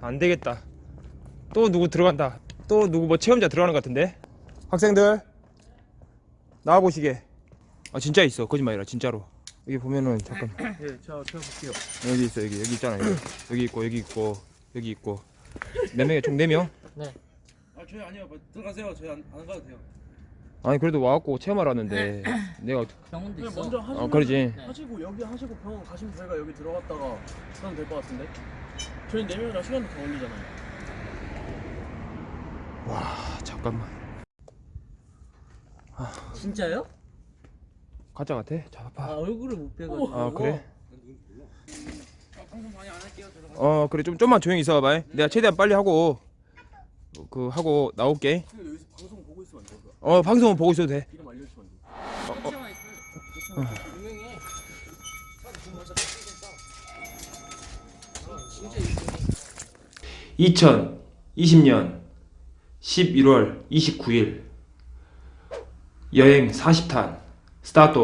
안 되겠다. 또 누구 들어간다. 또 누구 뭐 체험자 들어가는 것 같은데? 학생들 나와 보시게. 아 진짜 있어. 거짓말이라 진짜로. 여기 보면은 잠깐 예, 제가 제가 볼게요. 여기 있어 여기 여기 있잖아 여기, 여기 있고 여기 있고 여기 있고 몇 명이야 총네 명? 아, 저희 아니요. 뭐, 들어가세요. 저희 안, 안 가도 돼요. 아니 그래도 와갖고 체험하러 왔는데 내가 병원도 있어. 먼저 하시면 어 그러지. 하시고 여기 하시고 병원 가시면 저희가 여기 들어갔다가 하면 될 것 같은데. 저희 네 명이라 시간도 더 걸리잖아요. 와 잠깐만 진짜요? 가짜 같아? 아 잡아. 얼굴을 못 빼가지고. 아 그래? 할게요. 들어가. 어 그래 좀 좀만 조용히 있어봐. 내가 최대한 빨리 하고 그 하고 나올게. 방송 보고 있으면 안 돼요. 어 방송은 보고 있어도 돼. 이름 알려주시면 안 돼요. 유명해. 2020년 11월 29일 여행 40탄 스타트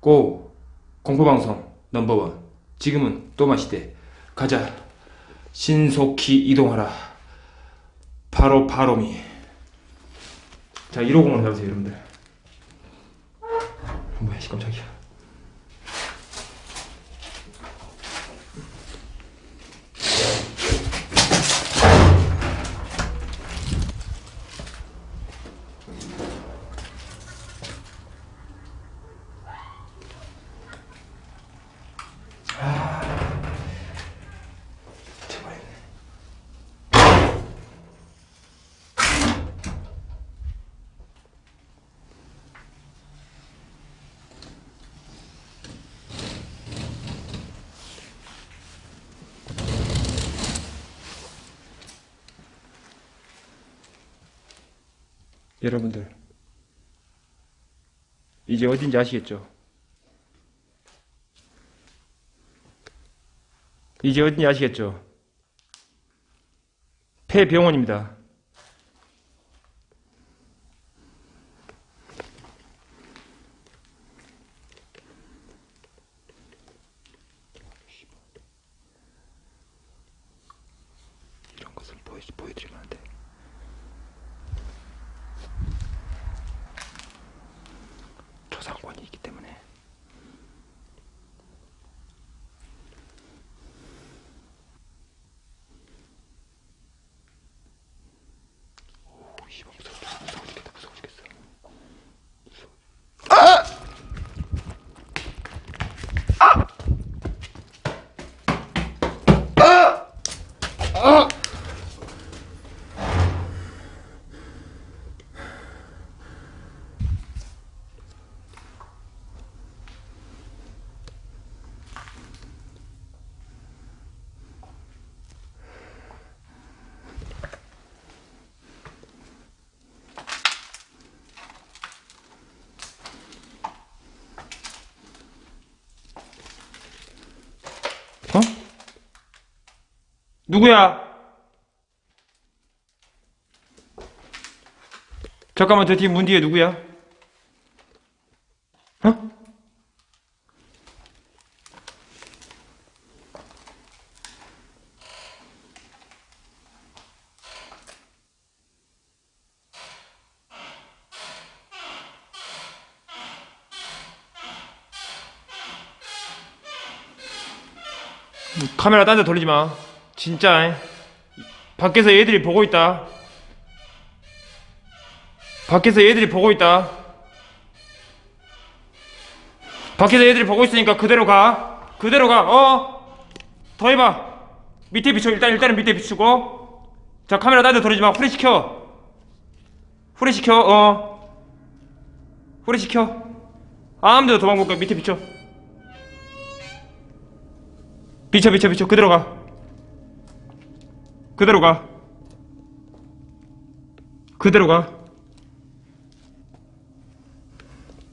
고 공포방송 넘버원. 지금은 또 마시대. 가자. 신속히 이동하라. 바로 바로미. 자 150으로 잡으세요 여러분들. 뭐야 씨 깜짝이야 여러분들 이제 어딘지 아시겠죠? 이제 어딘지 아시겠죠? 폐병원입니다. 이런 것을 보여, 보여드리면 안 돼. 초상권이 있기 때문에. 오, 씨발 무서워, 무서워 죽겠다, 무서워 죽겠어. 어? 누구야? 잠깐만 저 뒤에 문 뒤에 누구야? 어? 카메라 딴 데 돌리지 마. 진짜. 에. 밖에서 얘들이 보고 있다. 밖에서 얘들이 보고 있다. 밖에서 얘들이 보고 있으니까 그대로 가. 그대로 가. 어. 더 해봐. 밑에 비춰. 일단 일단은 밑에 비추고. 자 카메라 딴데 돌리지 마. 후레 시켜. 후레 시켜. 어. 후레 시켜. 아무데도 도망 못 가. 밑에 비춰. 비춰 비춰 비춰 그대로 가 그대로 가. 그대로 가.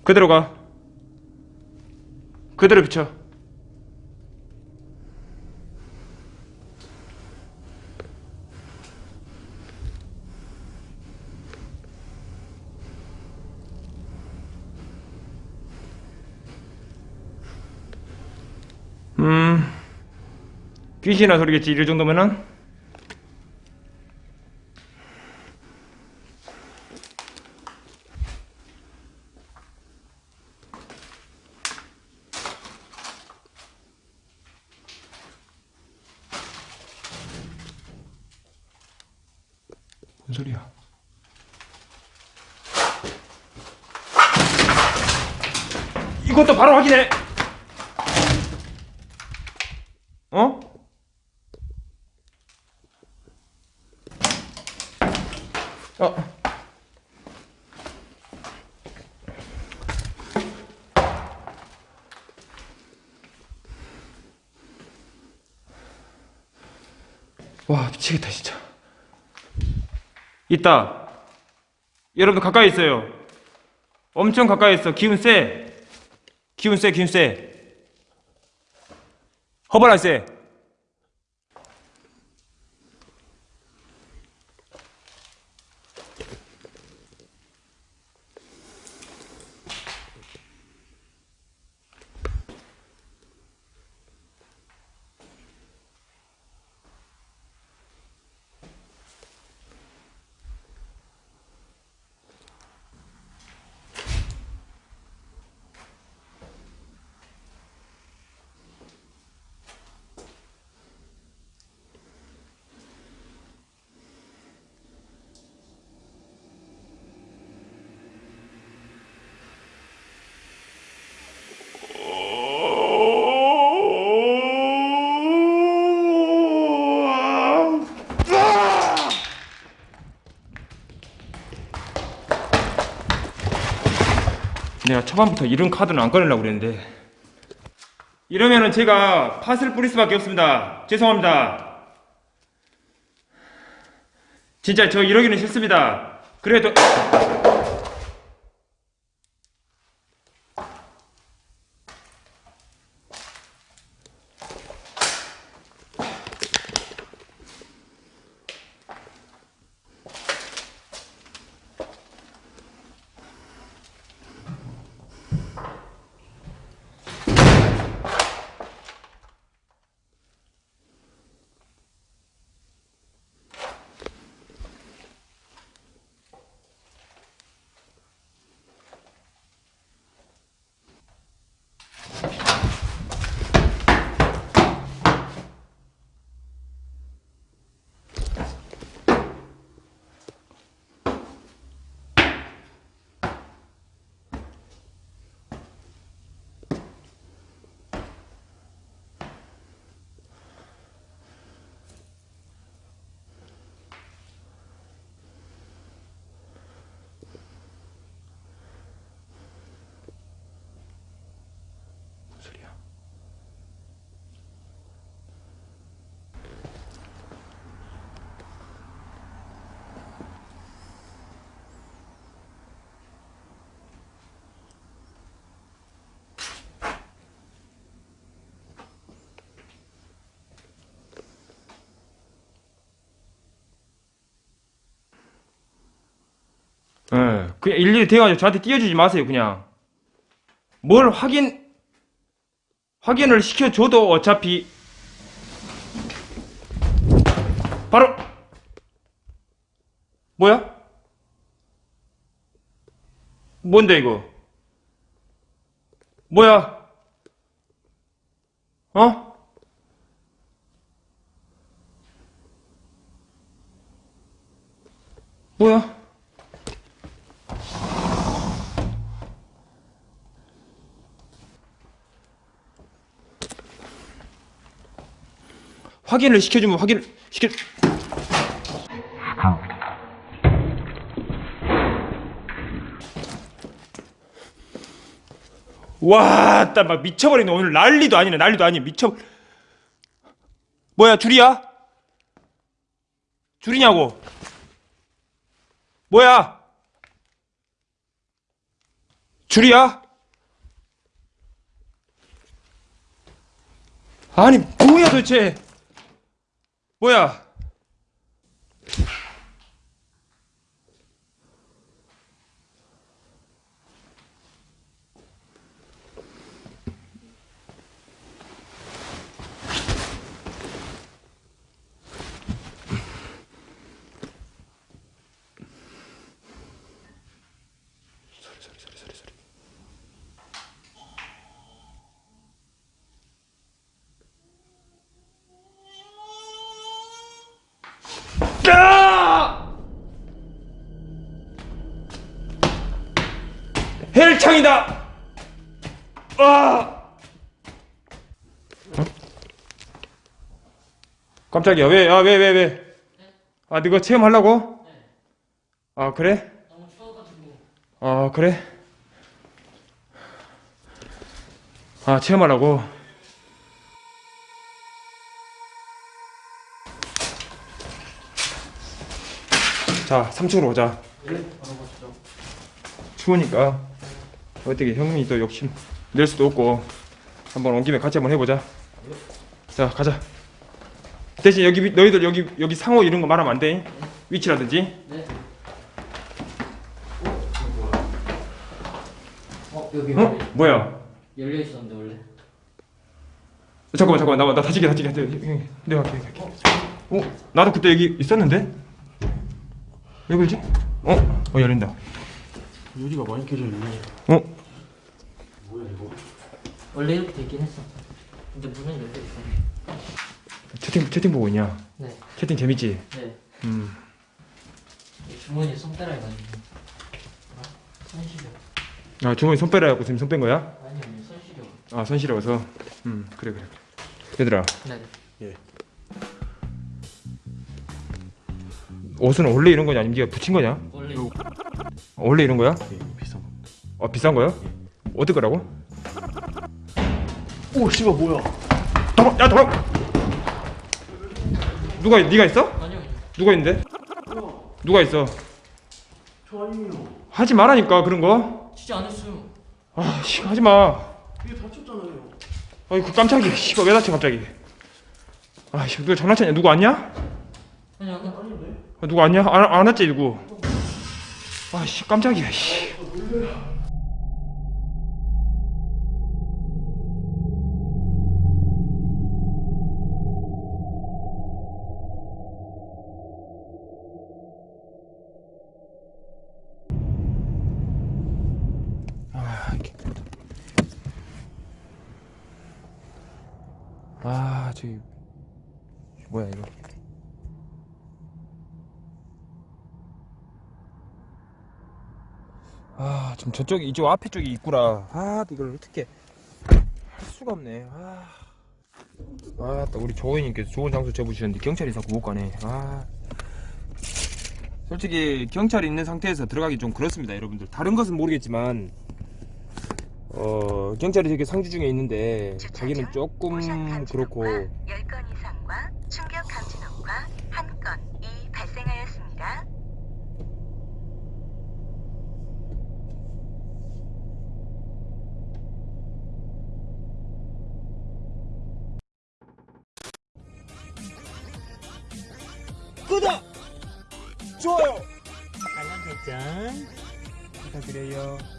그대로 가. 그대로 비춰. 음 귀신이나 소리겠지. 이럴 정도면은 뭔 소리야? 이것도 바로 확인해. 어? 어. 와 미치겠다 진짜. 있다. 여러분들 가까이 있어요. 엄청 가까이 있어. 기운 세. 기운 세, 기운 세. 허벌 안 세. 내가 초반부터 이런 카드는 안 꺼내려고 그랬는데. 이러면은 제가 팥을 뿌릴 수밖에 없습니다. 죄송합니다. 진짜 저 이러기는 싫습니다. 그래도 그냥 일일이 대가지고 저한테 띄워주지 마세요, 그냥. 뭘 확인, 확인을 시켜줘도 어차피, 바로, 뭐야? 뭔데, 이거? 뭐야? 어? 뭐야? 확인을 시켜주면 확인을 시켜. 와, 따막 미쳐버리네. 오늘 난리도 아니네. 난리도 아니. 미쳐. 뭐야, 줄이야? 줄이냐고? 뭐야? 줄이야? 아니, 뭐야 도대체? 뭐야? 깜짝이야. 왜? 아, 왜, 왜, 왜? 아, 너가 체험하려고? 아, 그래? 아, 그래? 아, 체험하려고? 자, 3층으로 오자. 추우니까 어떻게 형님이 또 욕심 낼 수도 없고 한번 온 김에 같이 한번 해보자. 자, 가자. 대신 여기 위- 너희들 여기 여기 상호 이런 거 말하면 안 돼. 위치라든지. 네. 어 여기 어? 뭐야? 열려 있었는데 원래. 잠깐만 잠깐만 나와 나 다치게 다치게 다치게 내가 갈게 갈게 어? 나도 그때 여기 있었는데? 왜 그러지? 어? 어 열린다 유리가 많이 깨져 있네. 어? 원래 이렇게 돼 있긴 했어. 근데 문은 열려 있어. 채팅 채팅 보고 있냐? 네. 채팅 재밌지? 네. 음 주머니에 손 빼라 해가지고. 아, 손 시려. 아 주머니 손 빼라고 지금 손 뺀 거야? 아니 아니 손 시려. 아손 시려워서 음 그래 그래 얘들아 네. 옷은 원래 이런 거냐 아니면 네가 붙인 거냐? 원래 원래 이런 거야? 예, 비싼 거. 어 비싼 거야? 어떨 거라고? 오, 씨발 뭐야? 도망! 야 도망! 누가 네가 있어? 아니요. 누가 있는데? 누가 있어? 저 아니에요. 하지 말라니까 그런 거. 진짜 안 했어요. 아, 씨, 하지 마. 이게 다쳤잖아요. 아이, 그 깜짝이야. 씨발 왜 다쳐 갑자기? 아, 씨, 누가 장난쳤냐? 누구 왔냐? 아니 아까 아, 누구 왔냐? 안, 안 왔지 누구? 아, 씨, 깜짝이야. 씨. 아, 아, 저기 뭐야 이거? 아, 좀 저쪽 이쪽 앞에 쪽이 있구나. 아, 이걸 어떻게 할 수가 없네. 아, 아, 또 우리 조원님께서 좋은 장소 잡으셨는데 경찰이 자꾸 못 가네. 아, 솔직히 경찰이 있는 상태에서 들어가기 좀 그렇습니다, 여러분들. 다른 것은 모르겠지만, 어, 경찰이 되게 상주 중에 있는데 자기는 조금 그렇고. 10건 이상과 충격 감지노과 1건이 발생하였습니다. 알람 설정. 부탁드려요.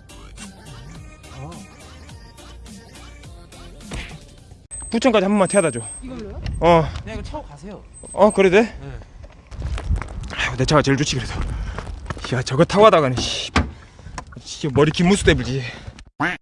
부천까지 한 번만 태워다 줘. 이걸로요? 어, 그냥 이거 차고 가세요. 어 그래 돼? 아유 내 차가 제일 좋지 그래도. 야 저거 타고 가다가는 씨, 씨 머리 긴 무스 때문지.